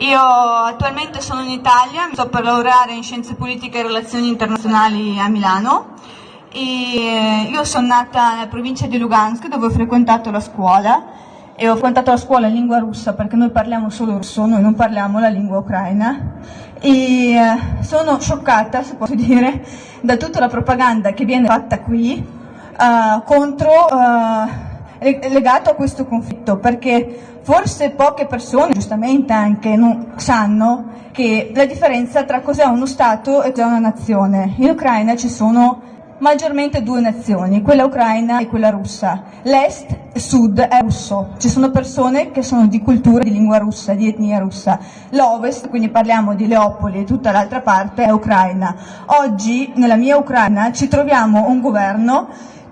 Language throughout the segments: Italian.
Io attualmente sono in Italia, sto per laureare in Scienze Politiche e Relazioni Internazionali a Milano e io sono nata nella provincia di Lugansk dove ho frequentato la scuola e ho frequentato la scuola in lingua russa perché noi parliamo solo russo, noi non parliamo la lingua ucraina. E eh, sono scioccata, se posso dire, da tutta la propaganda che viene fatta qui uh, contro uh, legato a questo conflitto, perché forse poche persone, giustamente anche, non sanno che la differenza tra cos'è uno Stato e cos'è una nazione. In Ucraina ci sono maggiormente due nazioni, quella ucraina e quella russa. L'est e sud è russo, ci sono persone che sono di cultura, di lingua russa, di etnia russa. L'ovest, quindi parliamo di Leopoli e tutta l'altra parte, è ucraina. Oggi nella mia Ucraina ci troviamo un governo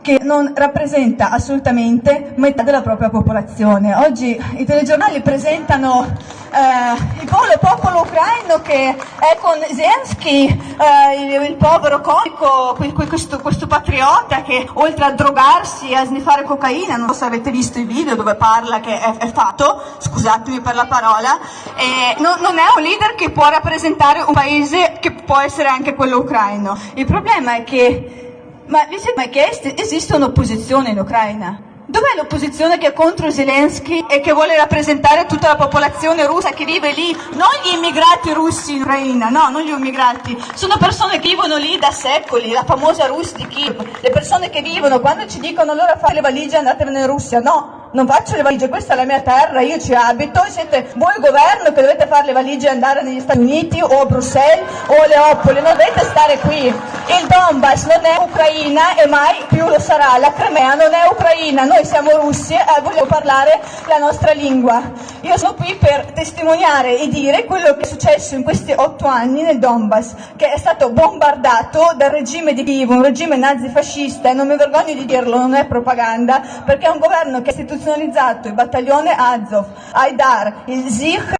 che non rappresenta assolutamente metà della propria popolazione. Oggi i telegiornali presentano eh, il povero popolo ucraino che è con Zelensky, eh, il, il, povero comico, questo, questo, patriota che oltre a drogarsi e a sniffare cocaina, non so se avete visto i video dove parla che è, è fatto, scusatemi per la parola, eh, no, non è un leader che può rappresentare un paese che può essere anche quello ucraino. Il problema è che ma vi siete mai chiesti, esiste un'opposizione in Ucraina? Dov'è l'opposizione che è contro Zelensky e che vuole rappresentare tutta la popolazione russa che vive lì? Non gli immigrati russi in Ucraina, no, non gli immigrati. Sono persone che vivono lì da secoli, la famosa Rus di Kiev. Le persone che vivono, quando ci dicono allora fate le valigie e andatene in Russia, no, non faccio le valigie, questa è la mia terra, io ci abito, siete voi governo che dovete fare le valigie e andare negli Stati Uniti o a Bruxelles o a Leopoli, non dovete stare qui. Il Donbass non è Ucraina e mai più lo sarà, la Crimea non è Ucraina, noi siamo russi e vogliamo parlare la nostra lingua. Io sono qui per testimoniare e dire quello che è successo in questi otto anni nel Donbass, che è stato bombardato dal regime di Kiev, un regime nazifascista, e non mi vergogno di dirlo, non è propaganda, perché è un governo che è istituzionalizzato il battaglione Azov, Aidar, il Zich